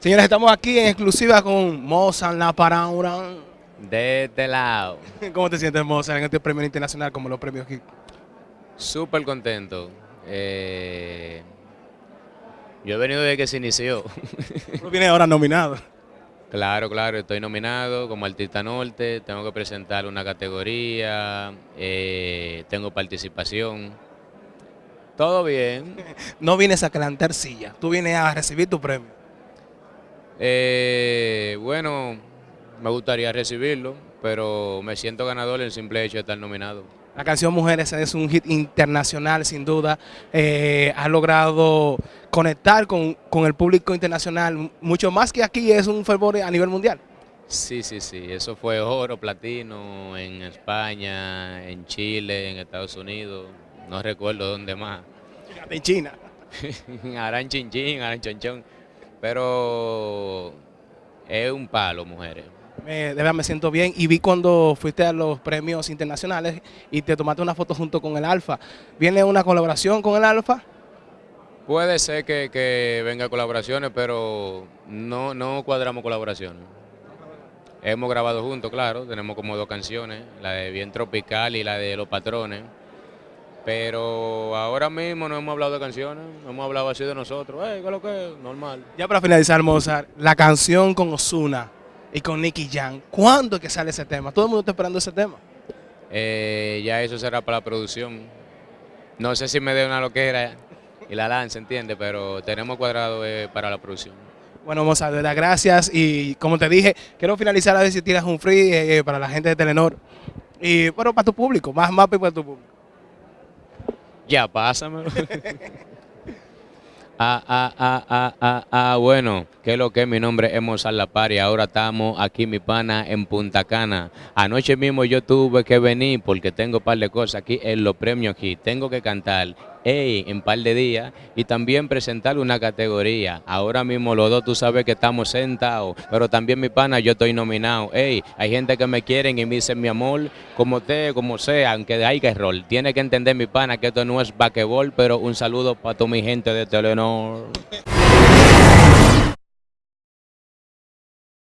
Señores, estamos aquí en exclusiva con Mozart La Paraura. De este lado. ¿Cómo te sientes, Mozart, en este premio internacional como los premios aquí? Súper contento. Eh, yo he venido desde que se inició. Tú vienes ahora nominado. Claro, claro, estoy nominado como artista norte, tengo que presentar una categoría, eh, tengo participación. Todo bien. No vienes a calentar silla, tú vienes a recibir tu premio. Eh, bueno, me gustaría recibirlo, pero me siento ganador en el simple hecho de estar nominado. La canción Mujeres es un hit internacional, sin duda. Eh, ha logrado conectar con, con, el público internacional, mucho más que aquí, es un fervor a nivel mundial. Sí, sí, sí. Eso fue oro, platino en España, en Chile, en Estados Unidos. No recuerdo dónde más. En China. Aran Chinchín, Aran Chonchón. Pero es un palo, mujeres. Me, de verdad me siento bien y vi cuando fuiste a los premios internacionales y te tomaste una foto junto con el Alfa. ¿Viene una colaboración con el Alfa? Puede ser que, que venga colaboraciones, pero no, no cuadramos colaboraciones. Hemos grabado juntos, claro, tenemos como dos canciones, la de Bien Tropical y la de Los Patrones. Pero ahora mismo no hemos hablado de canciones, no hemos hablado así de nosotros. ¿qué es lo que es? Normal. Ya para finalizar, Mozart, la canción con Osuna y con Nicky Jam, ¿cuándo es que sale ese tema? Todo el mundo está esperando ese tema. Eh, ya eso será para la producción. No sé si me dé una loquera y la lanza, ¿entiende? Pero tenemos cuadrado eh, para la producción. Bueno, Mozart, de verdad, gracias. Y como te dije, quiero finalizar a ver si tiras un free eh, para la gente de Telenor. Y bueno, para tu público, más mapa y para tu público. Ya, pásamelo. ah, ah, ah, ah, ah, ah, bueno, que lo que mi nombre es Mozart La Par y ahora estamos aquí, mi pana, en Punta Cana. Anoche mismo yo tuve que venir porque tengo un par de cosas aquí en los premios aquí. Tengo que cantar Ey, en par de días y también presentar una categoría. Ahora mismo los dos tú sabes que estamos sentados, pero también mi pana yo estoy nominado. Ey, hay gente que me quieren y me dicen mi amor, como te, como sea, aunque hay que rol. Tiene que entender mi pana que esto no es basquetbol, pero un saludo para toda mi gente de Telenor.